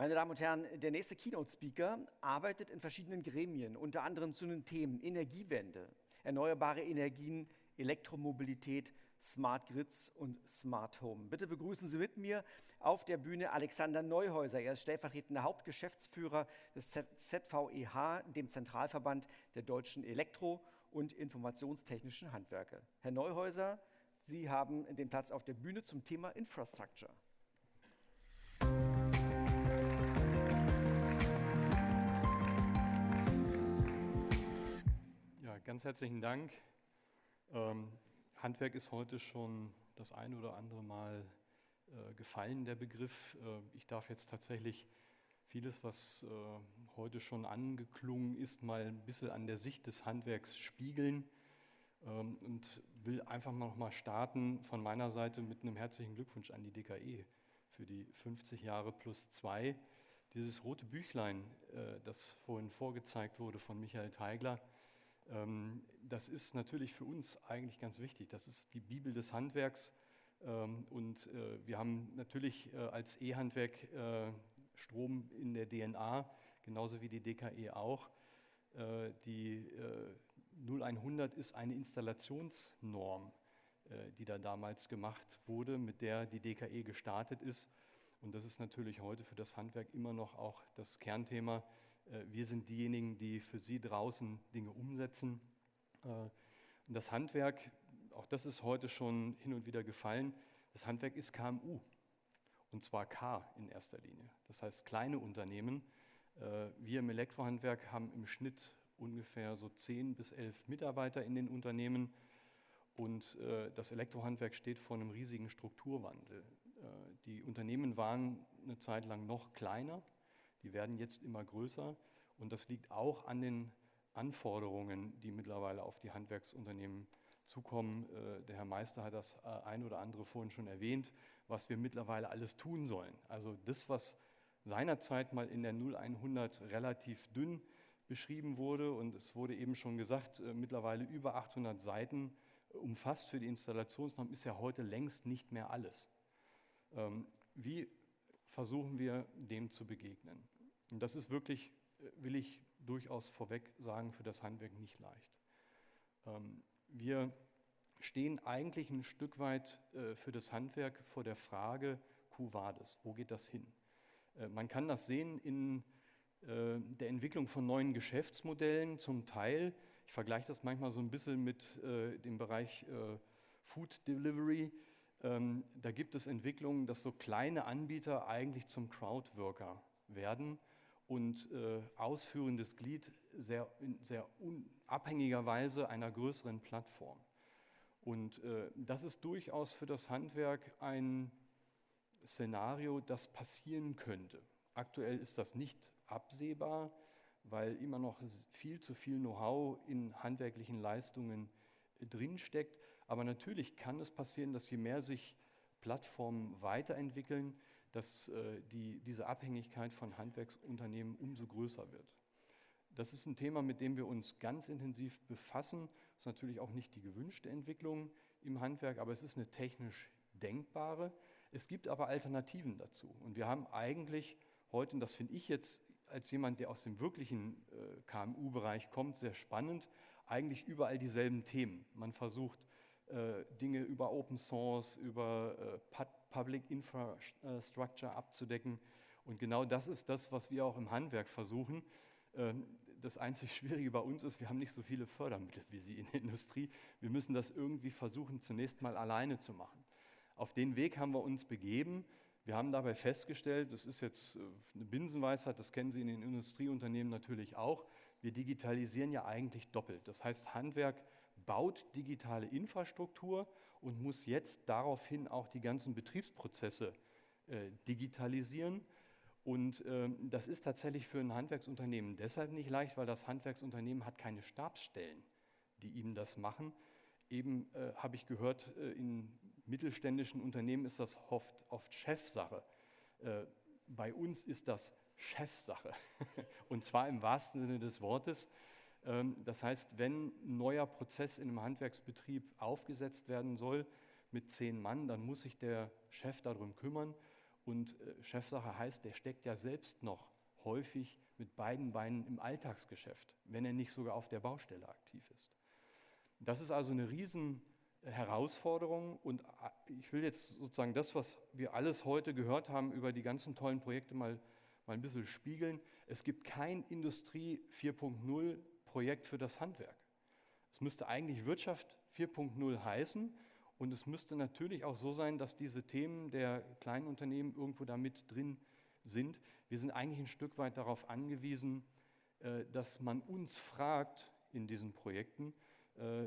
Meine Damen und Herren, der nächste Keynote-Speaker arbeitet in verschiedenen Gremien, unter anderem zu den Themen Energiewende, erneuerbare Energien, Elektromobilität, Smart Grids und Smart Home. Bitte begrüßen Sie mit mir auf der Bühne Alexander Neuhäuser. Er ist stellvertretender Hauptgeschäftsführer des ZVEH, dem Zentralverband der deutschen Elektro- und Informationstechnischen Handwerke. Herr Neuhäuser, Sie haben den Platz auf der Bühne zum Thema Infrastructure. Ganz herzlichen Dank. Ähm, Handwerk ist heute schon das eine oder andere Mal äh, gefallen, der Begriff. Äh, ich darf jetzt tatsächlich vieles, was äh, heute schon angeklungen ist, mal ein bisschen an der Sicht des Handwerks spiegeln ähm, und will einfach mal noch mal starten von meiner Seite mit einem herzlichen Glückwunsch an die DKE für die 50 Jahre plus zwei. Dieses rote Büchlein, äh, das vorhin vorgezeigt wurde von Michael Teigler, das ist natürlich für uns eigentlich ganz wichtig. Das ist die Bibel des Handwerks. Ähm, und äh, wir haben natürlich äh, als E-Handwerk äh, Strom in der DNA, genauso wie die DKE auch. Die 0100 ist eine Installationsnorm, die da damals gemacht wurde, mit der die DKE gestartet ist. Und das ist natürlich heute für das Handwerk immer noch auch das Kernthema wir sind diejenigen, die für Sie draußen Dinge umsetzen. Äh, das Handwerk, auch das ist heute schon hin und wieder gefallen, das Handwerk ist KMU. Und zwar K in erster Linie. Das heißt kleine Unternehmen. Äh, wir im Elektrohandwerk haben im Schnitt ungefähr so 10 bis 11 Mitarbeiter in den Unternehmen. Und das Elektrohandwerk steht vor einem riesigen Strukturwandel. Die Unternehmen waren eine Zeit lang noch kleiner, die werden jetzt immer größer und das liegt auch an den Anforderungen, die mittlerweile auf die Handwerksunternehmen zukommen. Äh, der Herr Meister hat das äh, ein oder andere vorhin schon erwähnt, was wir mittlerweile alles tun sollen. Also das, was seinerzeit mal in der 0100 relativ dünn beschrieben wurde und es wurde eben schon gesagt, äh, mittlerweile über 800 Seiten umfasst für die Installationsnorm, ist ja heute längst nicht mehr alles. Ähm, wie versuchen wir dem zu begegnen. Und das ist wirklich, äh, will ich durchaus vorweg sagen, für das Handwerk nicht leicht. Ähm, wir stehen eigentlich ein Stück weit äh, für das Handwerk vor der Frage, Quo vadis, wo geht das hin? Äh, man kann das sehen in der Entwicklung von neuen Geschäftsmodellen zum Teil. Ich vergleiche das manchmal so ein bisschen mit dem Bereich Food Delivery. Ähm, da gibt es Entwicklungen, dass so kleine Anbieter eigentlich zum Crowdworker werden und äh, ausführendes Glied sehr, in sehr unabhängiger Weise einer größeren Plattform. Und äh, das ist durchaus für das Handwerk ein Szenario, das passieren könnte. Aktuell ist das nicht absehbar, weil immer noch viel zu viel Know-how in handwerklichen Leistungen drinsteckt. Aber natürlich kann es passieren, dass je mehr sich Plattformen weiterentwickeln, dass äh, die, diese Abhängigkeit von Handwerksunternehmen umso größer wird. Das ist ein Thema, mit dem wir uns ganz intensiv befassen. Das ist natürlich auch nicht die gewünschte Entwicklung im Handwerk, aber es ist eine technisch denkbare. Es gibt aber Alternativen dazu. Und wir haben eigentlich heute, und das finde ich jetzt als jemand, der aus dem wirklichen äh, KMU-Bereich kommt, sehr spannend, eigentlich überall dieselben Themen. Man versucht Dinge über Open Source, über äh, Public Infrastructure abzudecken. Und genau das ist das, was wir auch im Handwerk versuchen. Ähm, das einzig Schwierige bei uns ist, wir haben nicht so viele Fördermittel wie Sie in der Industrie. Wir müssen das irgendwie versuchen, zunächst mal alleine zu machen. Auf den Weg haben wir uns begeben. Wir haben dabei festgestellt, das ist jetzt äh, eine Binsenweisheit, das kennen Sie in den Industrieunternehmen natürlich auch, wir digitalisieren ja eigentlich doppelt. Das heißt, Handwerk baut digitale Infrastruktur und muss jetzt daraufhin auch die ganzen Betriebsprozesse äh, digitalisieren. Und äh, das ist tatsächlich für ein Handwerksunternehmen deshalb nicht leicht, weil das Handwerksunternehmen hat keine Stabsstellen, die ihm das machen. Eben äh, habe ich gehört, äh, in mittelständischen Unternehmen ist das oft, oft Chefsache. Äh, bei uns ist das Chefsache. Und zwar im wahrsten Sinne des Wortes. Ähm, das heißt, wenn ein neuer Prozess in einem Handwerksbetrieb aufgesetzt werden soll mit zehn Mann, dann muss sich der Chef darum kümmern. Und äh, Chefsache heißt, der steckt ja selbst noch häufig mit beiden Beinen im Alltagsgeschäft, wenn er nicht sogar auf der Baustelle aktiv ist. Das ist also eine riesen Herausforderung und äh, ich will jetzt sozusagen das, was wir alles heute gehört haben über die ganzen tollen Projekte mal, mal ein bisschen spiegeln. Es gibt kein Industrie 4.0 Projekt für das Handwerk. Es müsste eigentlich Wirtschaft 4.0 heißen und es müsste natürlich auch so sein, dass diese Themen der kleinen Unternehmen irgendwo da mit drin sind. Wir sind eigentlich ein Stück weit darauf angewiesen, äh, dass man uns fragt in diesen Projekten. Äh,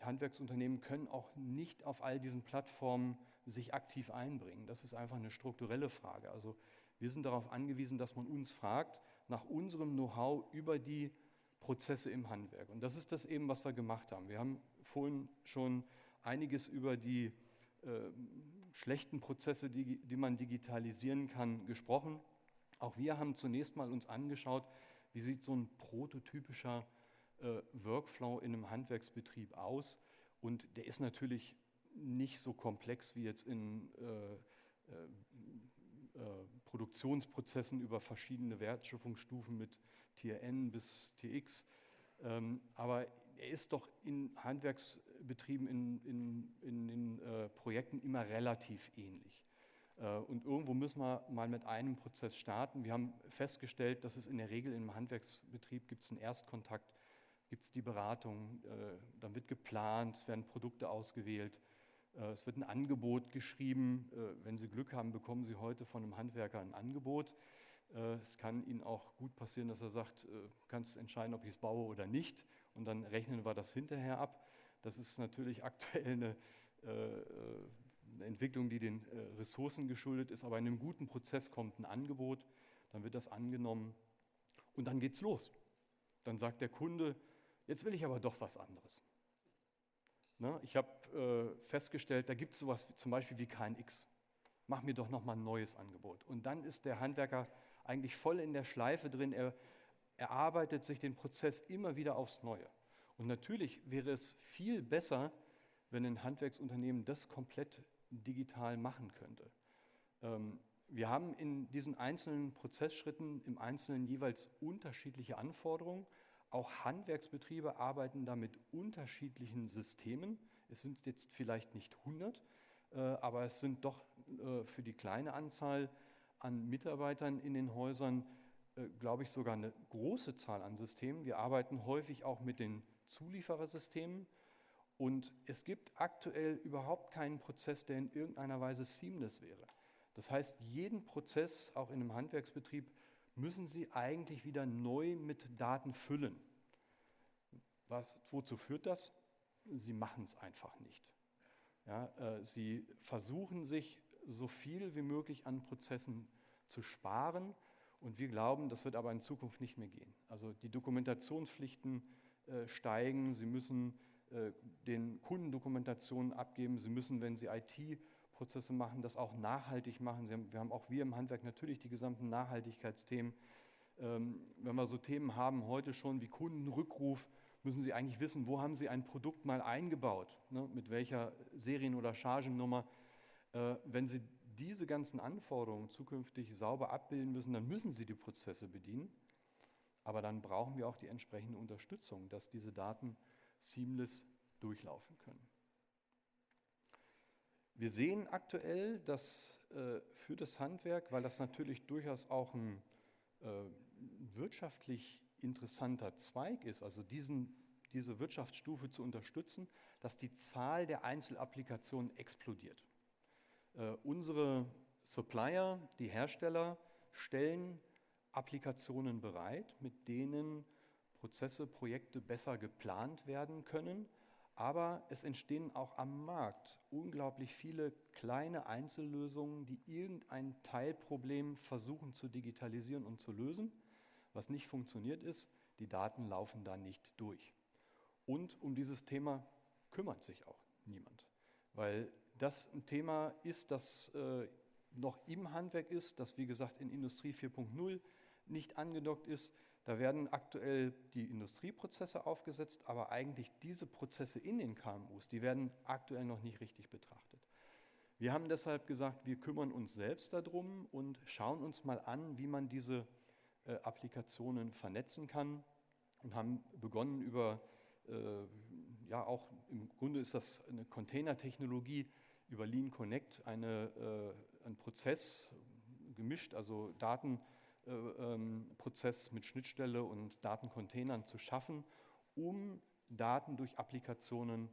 Handwerksunternehmen können auch nicht auf all diesen Plattformen sich aktiv einbringen. Das ist einfach eine strukturelle Frage. Also wir sind darauf angewiesen, dass man uns fragt nach unserem Know-how über die Prozesse im Handwerk. Und das ist das eben, was wir gemacht haben. Wir haben vorhin schon einiges über die äh, schlechten Prozesse, die, die man digitalisieren kann, gesprochen. Auch wir haben zunächst mal uns angeschaut, wie sieht so ein prototypischer äh, Workflow in einem Handwerksbetrieb aus. Und der ist natürlich nicht so komplex wie jetzt in äh, äh, äh Produktionsprozessen über verschiedene Wertschöpfungsstufen mit Tier N bis TX. Ähm, aber er ist doch in Handwerksbetrieben, in, in, in den äh, Projekten immer relativ ähnlich. Äh, und irgendwo müssen wir mal mit einem Prozess starten. Wir haben festgestellt, dass es in der Regel im Handwerksbetrieb gibt es einen Erstkontakt, gibt es die Beratung, äh, dann wird geplant, es werden Produkte ausgewählt, äh, es wird ein Angebot geschrieben. Äh, wenn Sie Glück haben, bekommen Sie heute von einem Handwerker ein Angebot. Äh, es kann Ihnen auch gut passieren, dass er sagt, du kannst entscheiden, ob ich es baue oder nicht. Und dann rechnen wir das hinterher ab. Das ist natürlich aktuell eine, eine Entwicklung, die den Ressourcen geschuldet ist. Aber in einem guten Prozess kommt ein Angebot, dann wird das angenommen und dann geht es los. Dann sagt der Kunde, jetzt will ich aber doch was anderes. Ne? Ich habe äh, festgestellt, da gibt es sowas wie, zum Beispiel wie KNX. Mach mir doch nochmal ein neues Angebot. Und dann ist der Handwerker eigentlich voll in der Schleife drin. Er erarbeitet sich den Prozess immer wieder aufs Neue. Und natürlich wäre es viel besser, wenn ein Handwerksunternehmen das komplett digital machen könnte. Ähm, wir haben in diesen einzelnen Prozessschritten im Einzelnen jeweils unterschiedliche Anforderungen auch Handwerksbetriebe arbeiten da mit unterschiedlichen Systemen. Es sind jetzt vielleicht nicht 100, äh, aber es sind doch äh, für die kleine Anzahl an Mitarbeitern in den Häusern, äh, glaube ich, sogar eine große Zahl an Systemen. Wir arbeiten häufig auch mit den Zulieferersystemen. Und es gibt aktuell überhaupt keinen Prozess, der in irgendeiner Weise seamless wäre. Das heißt, jeden Prozess, auch in einem Handwerksbetrieb, müssen Sie eigentlich wieder neu mit Daten füllen. Was, wozu führt das? Sie machen es einfach nicht. Ja, äh, sie versuchen sich so viel wie möglich an Prozessen zu sparen und wir glauben, das wird aber in Zukunft nicht mehr gehen. Also die Dokumentationspflichten äh, steigen, Sie müssen äh, den Kunden Dokumentationen abgeben, Sie müssen, wenn Sie IT Prozesse machen, das auch nachhaltig machen. Haben, wir haben auch wir im Handwerk natürlich die gesamten Nachhaltigkeitsthemen. Ähm, wenn wir so Themen haben heute schon wie Kundenrückruf, müssen Sie eigentlich wissen, wo haben Sie ein Produkt mal eingebaut, ne, mit welcher Serien- oder Chargennummer. Äh, wenn Sie diese ganzen Anforderungen zukünftig sauber abbilden müssen, dann müssen Sie die Prozesse bedienen. Aber dann brauchen wir auch die entsprechende Unterstützung, dass diese Daten seamless durchlaufen können. Wir sehen aktuell, dass äh, für das Handwerk, weil das natürlich durchaus auch ein äh, wirtschaftlich interessanter Zweig ist, also diesen, diese Wirtschaftsstufe zu unterstützen, dass die Zahl der Einzelapplikationen explodiert. Äh, unsere Supplier, die Hersteller, stellen Applikationen bereit, mit denen Prozesse, Projekte besser geplant werden können aber es entstehen auch am Markt unglaublich viele kleine Einzellösungen, die irgendein Teilproblem versuchen zu digitalisieren und zu lösen. Was nicht funktioniert ist, die Daten laufen da nicht durch. Und um dieses Thema kümmert sich auch niemand, weil das ein Thema ist, das äh, noch im Handwerk ist, das wie gesagt in Industrie 4.0 nicht angedockt ist, da werden aktuell die Industrieprozesse aufgesetzt, aber eigentlich diese Prozesse in den KMUs, die werden aktuell noch nicht richtig betrachtet. Wir haben deshalb gesagt, wir kümmern uns selbst darum und schauen uns mal an, wie man diese äh, Applikationen vernetzen kann und haben begonnen über, äh, ja auch im Grunde ist das eine Container-Technologie, über Lean Connect eine, äh, ein Prozess gemischt, also Datenprozess äh, ähm, mit Schnittstelle und Datencontainern zu schaffen, um Daten durch Applikationen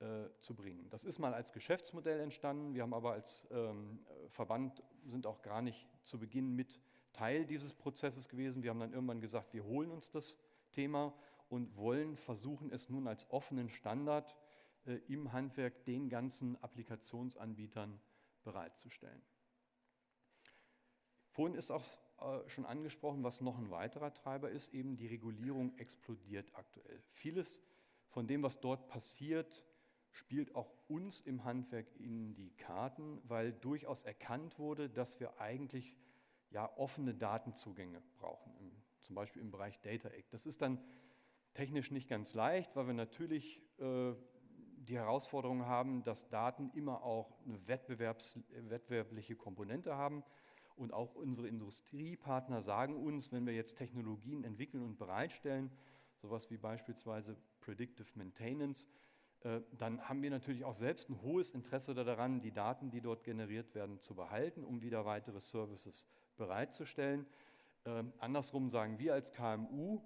äh, zu bringen. Das ist mal als Geschäftsmodell entstanden. Wir haben aber als ähm, Verband sind auch gar nicht zu Beginn mit Teil dieses Prozesses gewesen. Wir haben dann irgendwann gesagt, wir holen uns das Thema und wollen versuchen, es nun als offenen Standard im Handwerk den ganzen Applikationsanbietern bereitzustellen. Vorhin ist auch äh, schon angesprochen, was noch ein weiterer Treiber ist, eben die Regulierung explodiert aktuell. Vieles von dem, was dort passiert, spielt auch uns im Handwerk in die Karten, weil durchaus erkannt wurde, dass wir eigentlich ja, offene Datenzugänge brauchen, im, zum Beispiel im Bereich Data Act. Das ist dann technisch nicht ganz leicht, weil wir natürlich äh, die Herausforderung haben, dass Daten immer auch eine wettbewerbliche Komponente haben. Und auch unsere Industriepartner sagen uns, wenn wir jetzt Technologien entwickeln und bereitstellen, sowas wie beispielsweise Predictive Maintenance, äh, dann haben wir natürlich auch selbst ein hohes Interesse daran, die Daten, die dort generiert werden, zu behalten, um wieder weitere Services bereitzustellen. Ähm, andersrum sagen wir als KMU,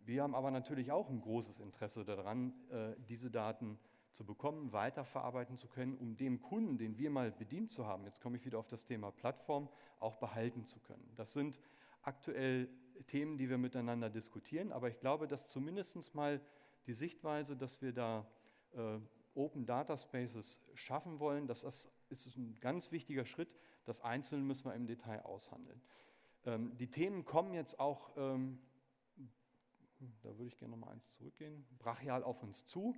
wir haben aber natürlich auch ein großes Interesse daran, äh, diese Daten zu bekommen, weiterverarbeiten zu können, um dem Kunden, den wir mal bedient zu haben, jetzt komme ich wieder auf das Thema Plattform, auch behalten zu können. Das sind aktuell Themen, die wir miteinander diskutieren, aber ich glaube, dass zumindest mal die Sichtweise, dass wir da äh, Open Data Spaces schaffen wollen, das ist ein ganz wichtiger Schritt. Das Einzelne müssen wir im Detail aushandeln. Ähm, die Themen kommen jetzt auch, ähm, da würde ich gerne noch mal eins zurückgehen, brachial auf uns zu.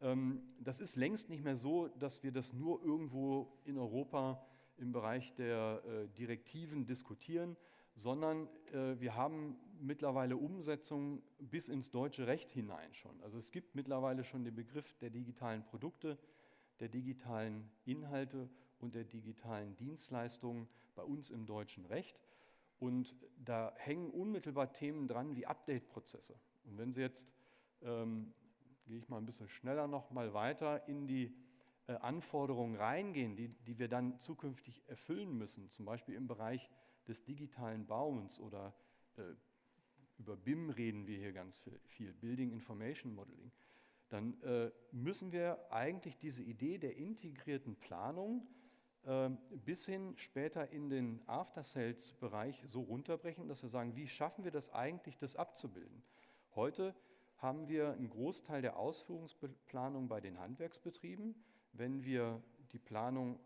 Ähm, das ist längst nicht mehr so, dass wir das nur irgendwo in Europa im Bereich der äh, Direktiven diskutieren, sondern äh, wir haben mittlerweile Umsetzung bis ins deutsche Recht hinein schon. Also es gibt mittlerweile schon den Begriff der digitalen Produkte, der digitalen Inhalte und der digitalen Dienstleistungen bei uns im deutschen Recht. Und da hängen unmittelbar Themen dran wie Update-Prozesse. Und wenn Sie jetzt, ähm, gehe ich mal ein bisschen schneller noch mal weiter in die äh, Anforderungen reingehen, die, die wir dann zukünftig erfüllen müssen, zum Beispiel im Bereich des digitalen Bauens oder äh, über BIM reden wir hier ganz viel, Building Information Modeling, dann äh, müssen wir eigentlich diese Idee der integrierten Planung äh, bis hin später in den After-Sales-Bereich so runterbrechen, dass wir sagen, wie schaffen wir das eigentlich, das abzubilden? Heute haben wir einen Großteil der Ausführungsplanung bei den Handwerksbetrieben. Wenn wir die Planung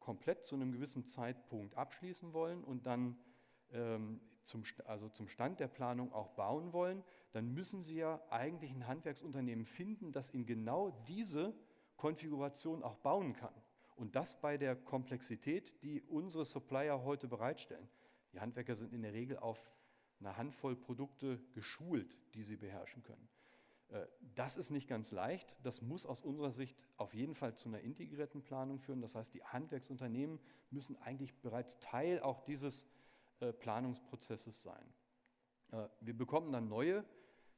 komplett zu einem gewissen Zeitpunkt abschließen wollen und dann ähm, zum, also zum Stand der Planung auch bauen wollen, dann müssen Sie ja eigentlich ein Handwerksunternehmen finden, das in genau diese Konfiguration auch bauen kann. Und das bei der Komplexität, die unsere Supplier heute bereitstellen. Die Handwerker sind in der Regel auf eine Handvoll Produkte geschult, die sie beherrschen können. Äh, das ist nicht ganz leicht. Das muss aus unserer Sicht auf jeden Fall zu einer integrierten Planung führen. Das heißt, die Handwerksunternehmen müssen eigentlich bereits Teil auch dieses äh, Planungsprozesses sein. Äh, wir bekommen dann neue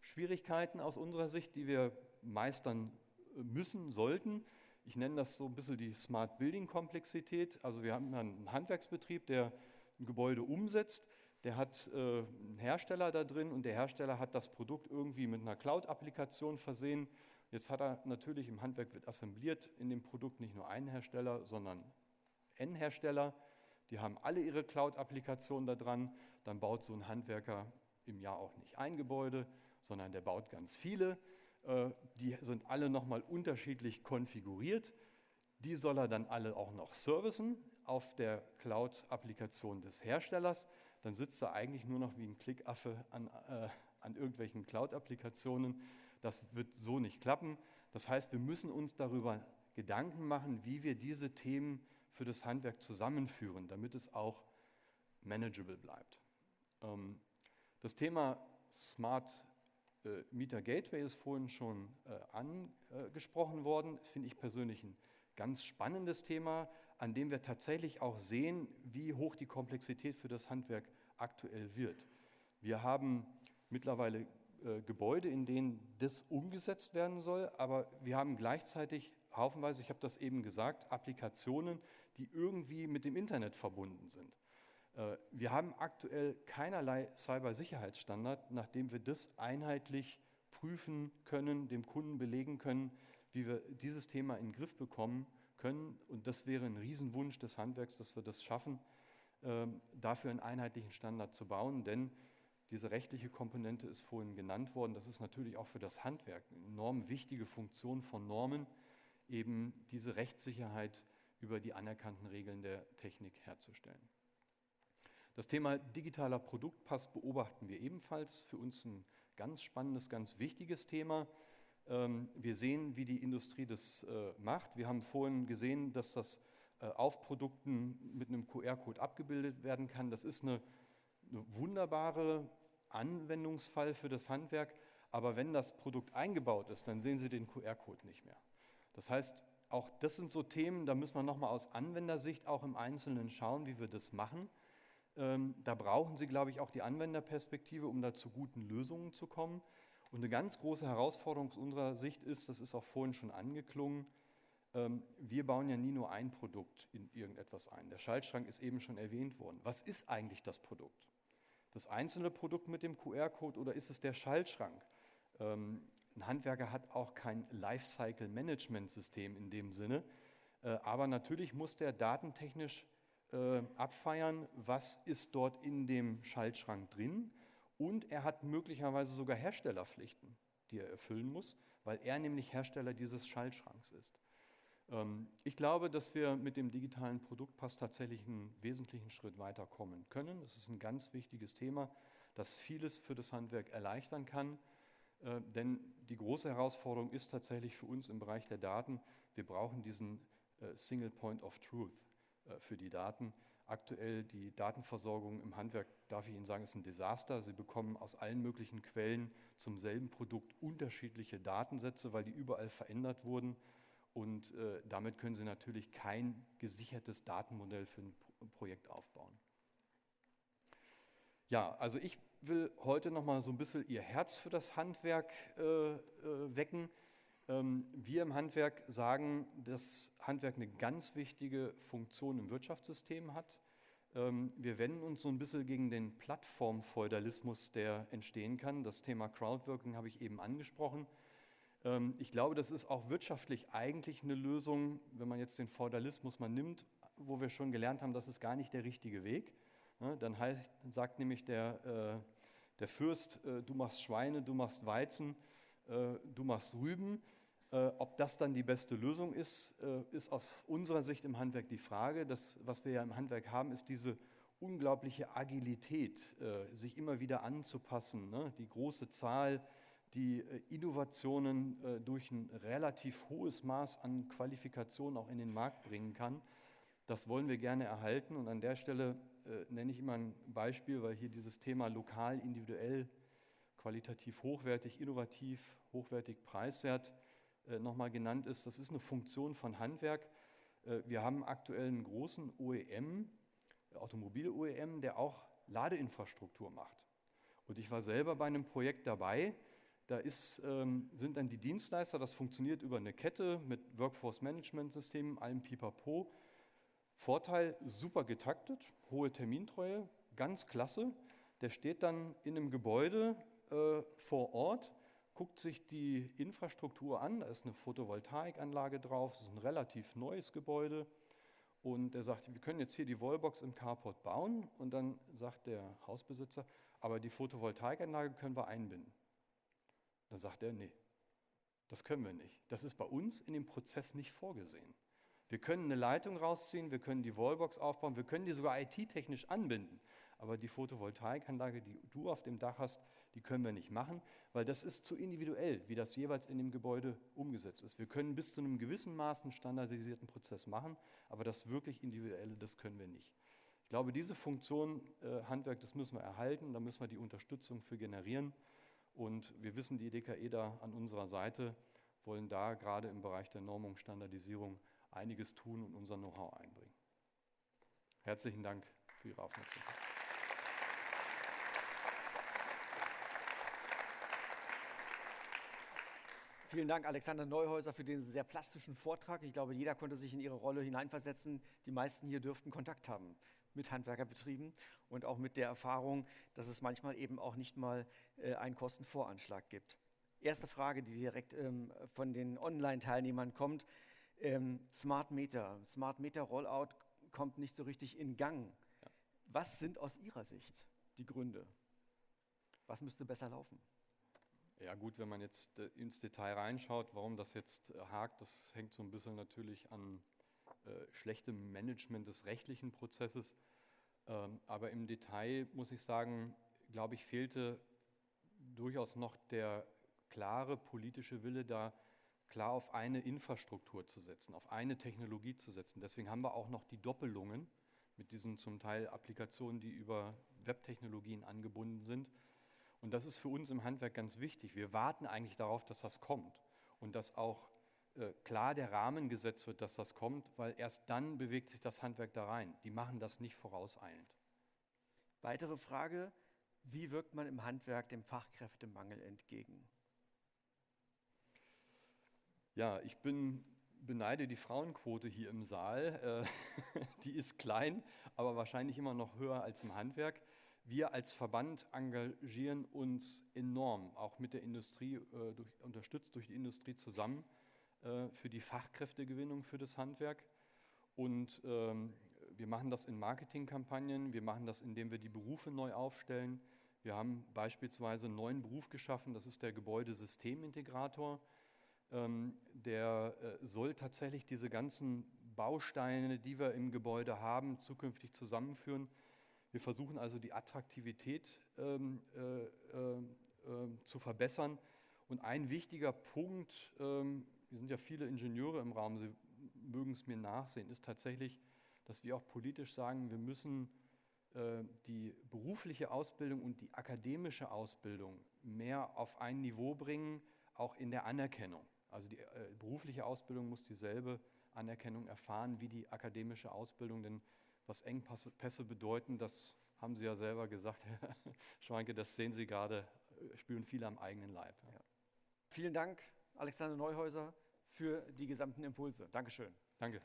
Schwierigkeiten aus unserer Sicht, die wir meistern müssen, sollten. Ich nenne das so ein bisschen die Smart Building Komplexität. Also wir haben einen Handwerksbetrieb, der ein Gebäude umsetzt der hat äh, einen Hersteller da drin und der Hersteller hat das Produkt irgendwie mit einer Cloud-Applikation versehen. Jetzt hat er natürlich im Handwerk wird assembliert in dem Produkt nicht nur einen Hersteller, sondern N-Hersteller. Die haben alle ihre Cloud-Applikationen da dran. Dann baut so ein Handwerker im Jahr auch nicht ein Gebäude, sondern der baut ganz viele. Äh, die sind alle nochmal unterschiedlich konfiguriert. Die soll er dann alle auch noch servicen auf der Cloud-Applikation des Herstellers dann sitzt er eigentlich nur noch wie ein Klickaffe an, äh, an irgendwelchen Cloud-Applikationen. Das wird so nicht klappen. Das heißt, wir müssen uns darüber Gedanken machen, wie wir diese Themen für das Handwerk zusammenführen, damit es auch manageable bleibt. Ähm, das Thema Smart äh, Meter Gateway ist vorhin schon äh, angesprochen worden. Finde ich persönlich ein ganz spannendes Thema, an dem wir tatsächlich auch sehen, wie hoch die Komplexität für das Handwerk aktuell wird. Wir haben mittlerweile äh, Gebäude, in denen das umgesetzt werden soll, aber wir haben gleichzeitig haufenweise, ich habe das eben gesagt, Applikationen, die irgendwie mit dem Internet verbunden sind. Äh, wir haben aktuell keinerlei Cybersicherheitsstandard, nachdem wir das einheitlich prüfen können, dem Kunden belegen können, wie wir dieses Thema in den Griff bekommen können. Und das wäre ein Riesenwunsch des Handwerks, dass wir das schaffen, ähm, dafür einen einheitlichen Standard zu bauen. Denn diese rechtliche Komponente ist vorhin genannt worden. Das ist natürlich auch für das Handwerk eine enorm wichtige Funktion von Normen, eben diese Rechtssicherheit über die anerkannten Regeln der Technik herzustellen. Das Thema digitaler Produktpass beobachten wir ebenfalls. Für uns ein ganz spannendes, ganz wichtiges Thema. Ähm, wir sehen, wie die Industrie das äh, macht. Wir haben vorhin gesehen, dass das äh, auf Produkten mit einem QR-Code abgebildet werden kann. Das ist eine, eine wunderbare Anwendungsfall für das Handwerk. Aber wenn das Produkt eingebaut ist, dann sehen Sie den QR-Code nicht mehr. Das heißt, auch das sind so Themen, da müssen wir nochmal aus Anwendersicht auch im Einzelnen schauen, wie wir das machen. Ähm, da brauchen Sie, glaube ich, auch die Anwenderperspektive, um da zu guten Lösungen zu kommen. Und eine ganz große Herausforderung aus unserer Sicht ist, das ist auch vorhin schon angeklungen, ähm, wir bauen ja nie nur ein Produkt in irgendetwas ein. Der Schaltschrank ist eben schon erwähnt worden. Was ist eigentlich das Produkt? Das einzelne Produkt mit dem QR-Code oder ist es der Schaltschrank? Ähm, ein Handwerker hat auch kein Lifecycle-Management-System in dem Sinne, äh, aber natürlich muss der datentechnisch äh, abfeiern, was ist dort in dem Schaltschrank drin und er hat möglicherweise sogar Herstellerpflichten, die er erfüllen muss, weil er nämlich Hersteller dieses Schaltschranks ist. Ähm, ich glaube, dass wir mit dem digitalen Produktpass tatsächlich einen wesentlichen Schritt weiterkommen können. Das ist ein ganz wichtiges Thema, das vieles für das Handwerk erleichtern kann. Äh, denn die große Herausforderung ist tatsächlich für uns im Bereich der Daten, wir brauchen diesen äh, Single Point of Truth äh, für die Daten. Aktuell die Datenversorgung im Handwerk, darf ich Ihnen sagen, ist ein Desaster. Sie bekommen aus allen möglichen Quellen zum selben Produkt unterschiedliche Datensätze, weil die überall verändert wurden. Und äh, damit können Sie natürlich kein gesichertes Datenmodell für ein Projekt aufbauen. Ja, also ich will heute noch mal so ein bisschen Ihr Herz für das Handwerk äh, äh, wecken. Ähm, wir im Handwerk sagen, dass Handwerk eine ganz wichtige Funktion im Wirtschaftssystem hat. Ähm, wir wenden uns so ein bisschen gegen den Plattformfeudalismus, der entstehen kann. Das Thema Crowdworking habe ich eben angesprochen. Ähm, ich glaube, das ist auch wirtschaftlich eigentlich eine Lösung, wenn man jetzt den Feudalismus mal nimmt, wo wir schon gelernt haben, das ist gar nicht der richtige Weg. Dann heißt, sagt nämlich der, äh, der Fürst, äh, du machst Schweine, du machst Weizen, äh, du machst Rüben. Äh, ob das dann die beste Lösung ist, äh, ist aus unserer Sicht im Handwerk die Frage. Das, was wir ja im Handwerk haben, ist diese unglaubliche Agilität, äh, sich immer wieder anzupassen. Ne? Die große Zahl, die Innovationen durch ein relativ hohes Maß an Qualifikation auch in den Markt bringen kann. Das wollen wir gerne erhalten. Und an der Stelle nenne ich immer ein Beispiel, weil hier dieses Thema lokal, individuell, qualitativ hochwertig, innovativ, hochwertig, preiswert nochmal genannt ist, das ist eine Funktion von Handwerk. Äh, wir haben aktuell einen großen OEM, Automobil-OEM, der auch Ladeinfrastruktur macht. Und ich war selber bei einem Projekt dabei. Da ist, ähm, sind dann die Dienstleister, das funktioniert über eine Kette mit Workforce-Management-Systemen, allem Pipapo. Vorteil, super getaktet, hohe Termintreue, ganz klasse. Der steht dann in einem Gebäude äh, vor Ort guckt sich die Infrastruktur an, da ist eine Photovoltaikanlage drauf, das ist ein relativ neues Gebäude. Und er sagt, wir können jetzt hier die Wallbox im Carport bauen. Und dann sagt der Hausbesitzer, aber die Photovoltaikanlage können wir einbinden. Dann sagt er, nee, das können wir nicht. Das ist bei uns in dem Prozess nicht vorgesehen. Wir können eine Leitung rausziehen, wir können die Wallbox aufbauen, wir können die sogar IT-technisch anbinden. Aber die Photovoltaikanlage, die du auf dem Dach hast, die können wir nicht machen, weil das ist zu individuell, wie das jeweils in dem Gebäude umgesetzt ist. Wir können bis zu einem gewissen Maß einen standardisierten Prozess machen, aber das wirklich Individuelle, das können wir nicht. Ich glaube, diese Funktion äh, Handwerk, das müssen wir erhalten, da müssen wir die Unterstützung für generieren. Und wir wissen, die DKE da an unserer Seite wollen da gerade im Bereich der Normung, Standardisierung einiges tun und unser Know-how einbringen. Herzlichen Dank für Ihre Aufmerksamkeit. Vielen Dank, Alexander Neuhäuser, für diesen sehr plastischen Vortrag. Ich glaube, jeder konnte sich in Ihre Rolle hineinversetzen. Die meisten hier dürften Kontakt haben mit Handwerkerbetrieben und auch mit der Erfahrung, dass es manchmal eben auch nicht mal äh, einen Kostenvoranschlag gibt. Erste Frage, die direkt ähm, von den Online-Teilnehmern kommt. Ähm, Smart Meter. Smart Meter Rollout kommt nicht so richtig in Gang. Ja. Was sind aus Ihrer Sicht die Gründe? Was müsste besser laufen? Ja gut, wenn man jetzt äh, ins Detail reinschaut, warum das jetzt äh, hakt, das hängt so ein bisschen natürlich an äh, schlechtem Management des rechtlichen Prozesses. Ähm, aber im Detail muss ich sagen, glaube ich, fehlte durchaus noch der klare politische Wille, da klar auf eine Infrastruktur zu setzen, auf eine Technologie zu setzen. Deswegen haben wir auch noch die Doppelungen mit diesen zum Teil Applikationen, die über Webtechnologien angebunden sind. Und das ist für uns im Handwerk ganz wichtig. Wir warten eigentlich darauf, dass das kommt und dass auch äh, klar der Rahmen gesetzt wird, dass das kommt, weil erst dann bewegt sich das Handwerk da rein. Die machen das nicht vorauseilend. Weitere Frage, wie wirkt man im Handwerk dem Fachkräftemangel entgegen? Ja, ich bin, beneide die Frauenquote hier im Saal. Äh, die ist klein, aber wahrscheinlich immer noch höher als im Handwerk. Wir als Verband engagieren uns enorm, auch mit der Industrie, äh, durch, unterstützt durch die Industrie zusammen, äh, für die Fachkräftegewinnung für das Handwerk. Und ähm, wir machen das in Marketingkampagnen, wir machen das, indem wir die Berufe neu aufstellen. Wir haben beispielsweise einen neuen Beruf geschaffen, das ist der Gebäudesystemintegrator. Ähm, der äh, soll tatsächlich diese ganzen Bausteine, die wir im Gebäude haben, zukünftig zusammenführen wir versuchen also die Attraktivität ähm, äh, äh, zu verbessern. Und ein wichtiger Punkt, ähm, wir sind ja viele Ingenieure im Raum, Sie mögen es mir nachsehen, ist tatsächlich, dass wir auch politisch sagen, wir müssen äh, die berufliche Ausbildung und die akademische Ausbildung mehr auf ein Niveau bringen, auch in der Anerkennung. Also die äh, berufliche Ausbildung muss dieselbe Anerkennung erfahren wie die akademische Ausbildung, denn was Engpässe bedeuten, das haben Sie ja selber gesagt, Herr Schwanke, das sehen Sie gerade, spüren viele am eigenen Leib. Ja. Vielen Dank, Alexander Neuhäuser, für die gesamten Impulse. Dankeschön. Danke.